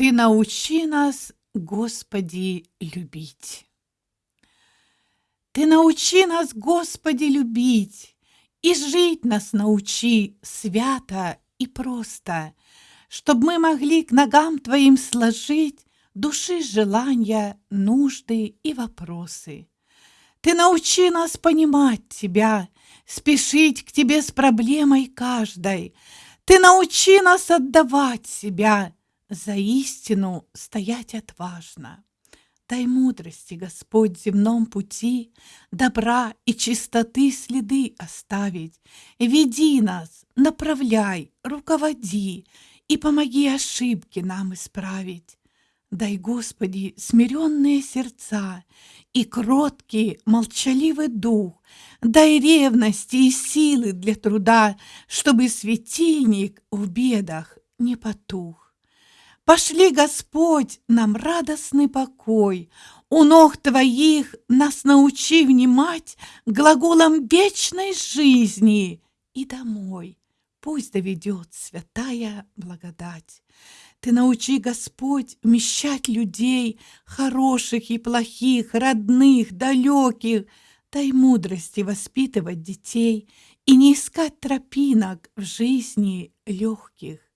Ты научи нас, Господи, любить. Ты научи нас, Господи, любить, И жить нас научи свято и просто, Чтоб мы могли к ногам Твоим сложить Души желания, нужды и вопросы. Ты научи нас понимать Тебя, Спешить к Тебе с проблемой каждой. Ты научи нас отдавать себя, за истину стоять отважно. Дай мудрости, Господь, земном пути, Добра и чистоты следы оставить. Веди нас, направляй, руководи И помоги ошибки нам исправить. Дай, Господи, смиренные сердца И кроткий, молчаливый дух, Дай ревности и силы для труда, Чтобы светильник в бедах не потух. Пошли, Господь, нам радостный покой, У ног Твоих нас научи внимать Глаголом вечной жизни и домой. Пусть доведет святая благодать. Ты научи, Господь, вмещать людей, Хороших и плохих, родных, далеких. Дай мудрости воспитывать детей И не искать тропинок в жизни легких.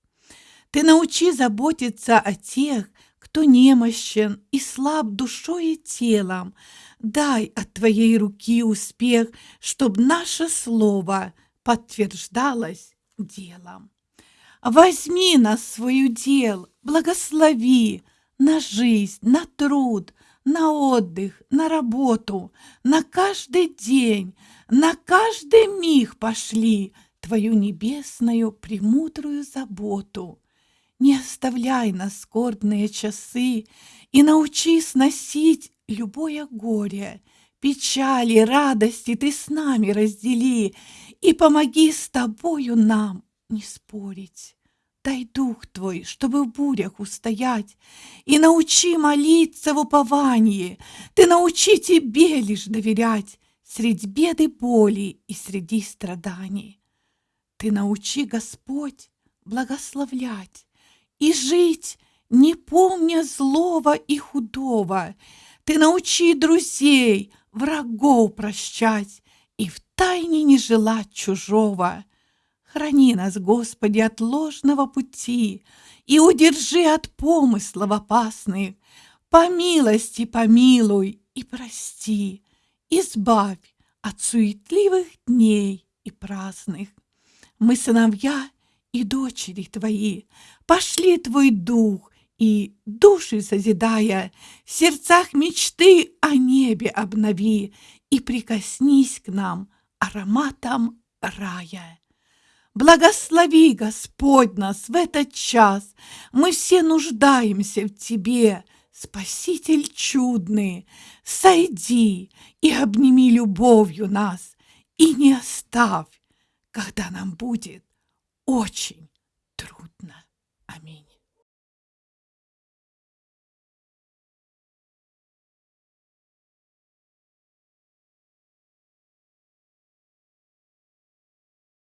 Ты научи заботиться о тех, кто немощен и слаб душой и телом. Дай от Твоей руки успех, чтоб наше слово подтверждалось делом. Возьми нас свою дел, благослови на жизнь, на труд, на отдых, на работу, на каждый день, на каждый миг пошли Твою небесную премудрую заботу. Не оставляй нас скорбные часы И научи сносить любое горе, Печали, радости ты с нами раздели И помоги с тобою нам не спорить. Дай дух твой, чтобы в бурях устоять, И научи молиться в уповании, Ты научи тебе лишь доверять Средь беды боли и среди страданий. Ты научи, Господь, благословлять, и жить, не помня злого и худого. Ты научи друзей, врагов прощать и в тайне не желать чужого. Храни нас, Господи, от ложного пути и удержи от помыслов опасных. По милости помилуй и прости, избавь от суетливых дней и праздных. Мы сыновья и дочери твои, пошли твой дух, и души созидая, в сердцах мечты о небе обнови и прикоснись к нам ароматом рая. Благослови, Господь, нас в этот час, мы все нуждаемся в Тебе, Спаситель чудный, сойди и обними любовью нас, и не оставь, когда нам будет очень трудно. Аминь.